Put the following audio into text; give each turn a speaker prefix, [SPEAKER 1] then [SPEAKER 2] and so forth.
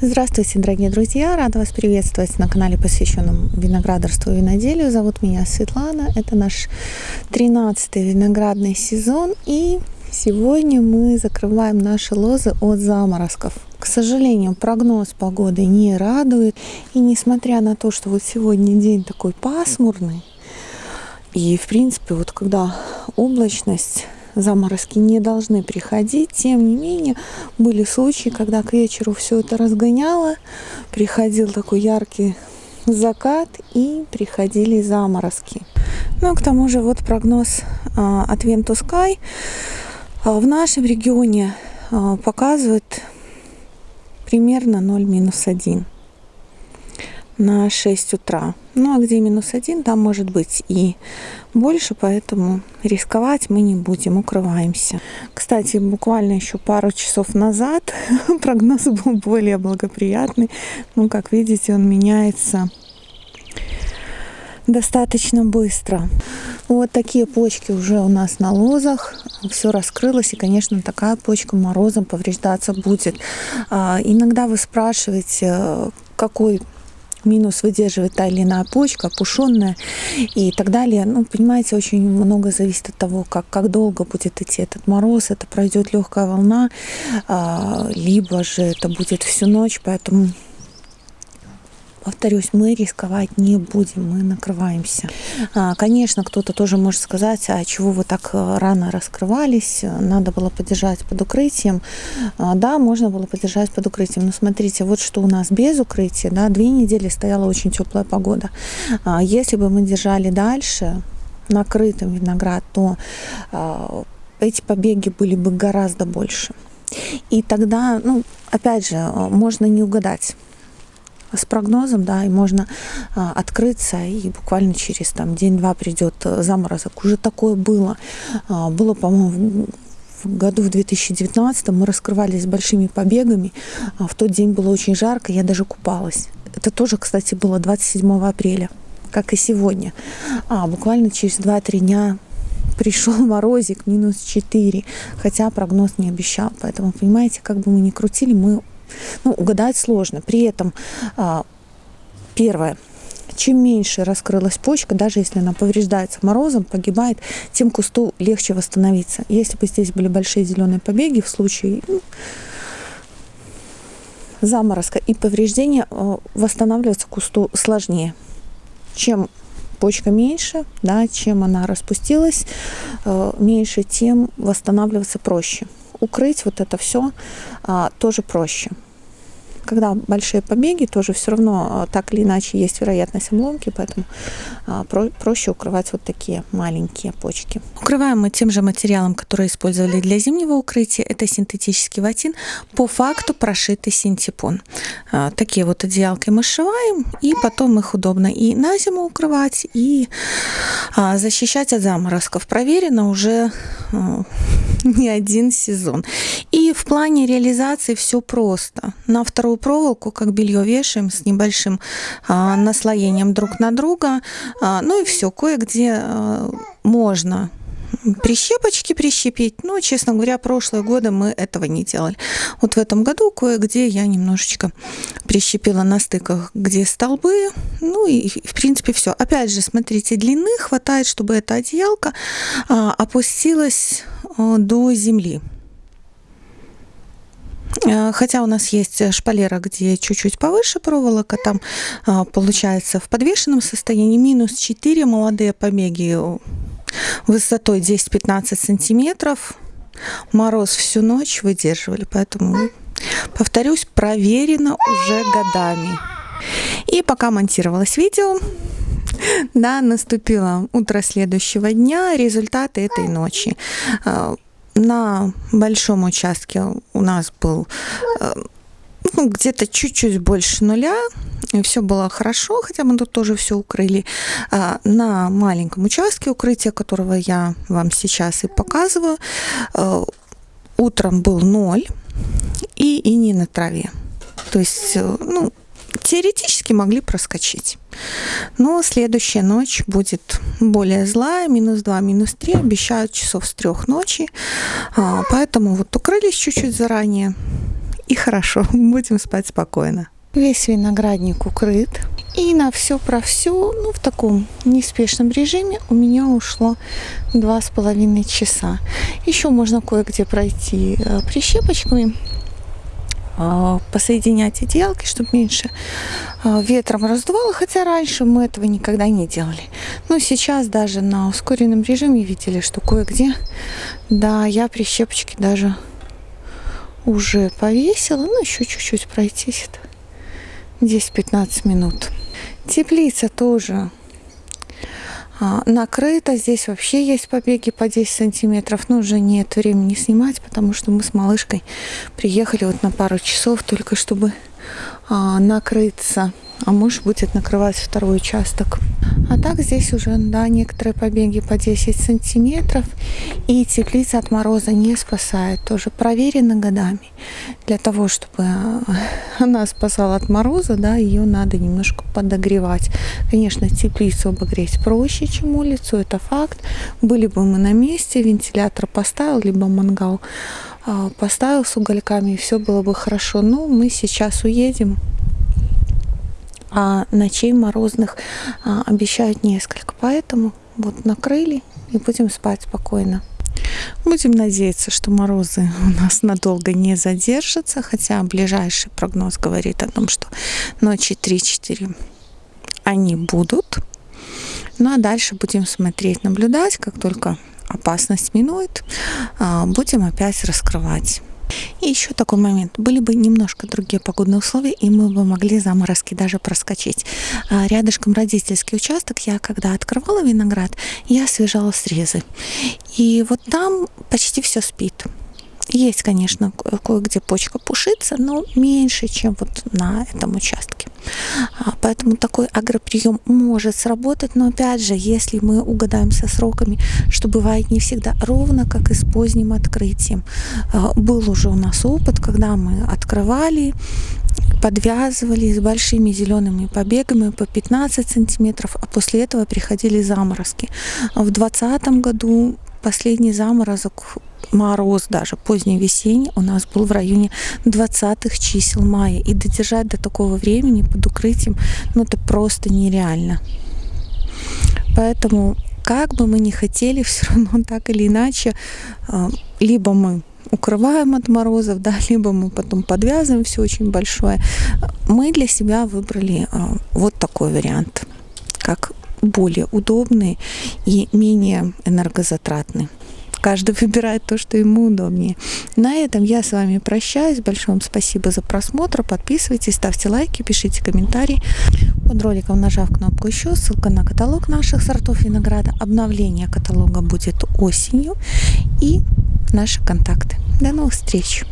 [SPEAKER 1] Здравствуйте, дорогие друзья! Рада вас приветствовать на канале, посвященном виноградарству и виноделию. Зовут меня Светлана. Это наш 13-й виноградный сезон. И сегодня мы закрываем наши лозы от заморозков. К сожалению, прогноз погоды не радует. И несмотря на то, что вот сегодня день такой пасмурный, и в принципе, вот когда облачность заморозки не должны приходить. Тем не менее, были случаи, когда к вечеру все это разгоняло, приходил такой яркий закат и приходили заморозки. Ну, к тому же, вот прогноз а, от а, в нашем регионе а, показывает примерно 0 минус 1 на 6 утра. Ну а где минус 1, там может быть и больше, поэтому рисковать мы не будем, укрываемся. Кстати, буквально еще пару часов назад прогноз был более благоприятный. Ну, как видите, он меняется достаточно быстро. Вот такие почки уже у нас на лозах. Все раскрылось, и, конечно, такая почка морозом повреждаться будет. А, иногда вы спрашиваете, какой минус выдерживает та или иная почка, опушенная и так далее. Ну, понимаете, очень много зависит от того, как, как долго будет идти этот мороз, это пройдет легкая волна, а, либо же это будет всю ночь, поэтому повторюсь, мы рисковать не будем, мы накрываемся. А, конечно, кто-то тоже может сказать, а чего вы так э, рано раскрывались, надо было подержать под укрытием. А, да, можно было подержать под укрытием, но смотрите, вот что у нас без укрытия, да, две недели стояла очень теплая погода. А, если бы мы держали дальше, накрытым виноград, то эти побеги были бы гораздо больше. И тогда, ну, опять же, можно не угадать с прогнозом, да, и можно а, открыться, и буквально через там день-два придет э, заморозок. Уже такое было. А, было, по-моему, в году в 2019 мы раскрывались большими побегами. А в тот день было очень жарко, я даже купалась. Это тоже, кстати, было 27 апреля, как и сегодня. А буквально через 2-3 дня пришел морозик минус 4, хотя прогноз не обещал. Поэтому, понимаете, как бы мы ни крутили, мы ну, угадать сложно. При этом а, первое, чем меньше раскрылась почка, даже если она повреждается морозом, погибает, тем кусту легче восстановиться. Если бы здесь были большие зеленые побеги в случае ну, заморозка и повреждения, а, восстанавливаться кусту сложнее. Чем почка меньше, да, чем она распустилась а, меньше, тем восстанавливаться проще укрыть вот это все а, тоже проще когда большие побеги, тоже все равно а, так или иначе есть вероятность обломки, поэтому а, про проще укрывать вот такие маленькие почки. Укрываем мы тем же материалом, который использовали для зимнего укрытия. Это синтетический ватин, по факту прошитый синтепон. А, такие вот одеялки мы сшиваем, и потом их удобно и на зиму укрывать, и защищать от заморозков. Проверено уже не один сезон. И в плане реализации все просто. На вторую проволоку, как белье вешаем с небольшим а, наслоением друг на друга. А, ну и все, кое-где а, можно прищепочки прищепить. Но, честно говоря, прошлые годы мы этого не делали. Вот в этом году кое-где я немножечко прищепила на стыках, где столбы. Ну и, в принципе, все. Опять же, смотрите, длины хватает, чтобы эта одеялка а, опустилась а, до земли. А, хотя у нас есть шпалера, где чуть-чуть повыше проволока, там получается в подвешенном состоянии минус 4 молодые побеги высотой 10-15 сантиметров. Мороз всю ночь выдерживали, поэтому, повторюсь, проверено уже годами. И пока монтировалось видео, да, наступило утро следующего дня, результаты этой ночи. А, на большом участке у нас был э, ну, где-то чуть-чуть больше нуля, все было хорошо, хотя мы тут тоже все укрыли. А, на маленьком участке укрытия, которого я вам сейчас и показываю, э, утром был ноль и, и не на траве. То есть, э, ну, теоретически могли проскочить. Но следующая ночь будет более злая, минус 2, минус 3, обещают часов с трех ночи. А, поэтому вот укрылись чуть-чуть заранее и хорошо, будем спать спокойно. Весь виноградник укрыт. И на все про все, ну, в таком неспешном режиме у меня ушло два с половиной часа. Еще можно кое-где пройти э, прищепочками, э, посоединять одеялки, чтобы меньше э, ветром раздувало, хотя раньше мы этого никогда не делали. Но сейчас даже на ускоренном режиме видели, что кое-где, да, я прищепочки даже уже повесила, ну еще чуть-чуть пройтись. Это 10-15 минут. Теплица тоже а, накрыта. Здесь вообще есть побеги по 10 сантиметров. Но уже нет времени снимать, потому что мы с малышкой приехали вот на пару часов только чтобы а, накрыться а муж будет накрывать второй участок. А так здесь уже, да, некоторые побеги по 10 сантиметров, и теплица от мороза не спасает, тоже проверено годами. Для того, чтобы она спасала от мороза, да, ее надо немножко подогревать. Конечно, теплицу обогреть проще, чем улицу, это факт. Были бы мы на месте, вентилятор поставил, либо мангал а, поставил с угольками, и все было бы хорошо. Но мы сейчас уедем, а ночей морозных а, обещают несколько. Поэтому вот накрыли и будем спать спокойно. Будем надеяться, что морозы у нас надолго не задержатся, хотя ближайший прогноз говорит о том, что ночи 3-4 они будут. Ну а дальше будем смотреть, наблюдать, как только опасность минует, а, будем опять раскрывать. И еще такой момент. Были бы немножко другие погодные условия, и мы бы могли заморозки даже проскочить. А рядышком родительский участок, я когда открывала виноград, я освежала срезы. И вот там почти все спит. Есть, конечно, кое-где почка пушится, но меньше, чем вот на этом участке. А, поэтому такой агроприем может сработать, но опять же, если мы угадаем со сроками, что бывает не всегда ровно, как и с поздним открытием. А, был уже у нас опыт, когда мы открывали, подвязывали с большими зелеными побегами по 15 сантиметров, а после этого приходили заморозки. В 2020 году последний заморозок мороз даже поздний весенний у нас был в районе 20 чисел мая. И додержать до такого времени под укрытием, ну это просто нереально. Поэтому, как бы мы ни хотели, все равно так или иначе, а, либо мы укрываем от морозов, да, либо мы потом подвязываем все очень большое. Мы для себя выбрали а, вот такой вариант, как более удобный и менее энергозатратный. Каждый выбирает то, что ему удобнее. На этом я с вами прощаюсь. Большое вам спасибо за просмотр. Подписывайтесь, ставьте лайки, пишите комментарии. Под роликом нажав кнопку еще, ссылка на каталог наших сортов винограда. Обновление каталога будет осенью и наши контакты. До новых встреч!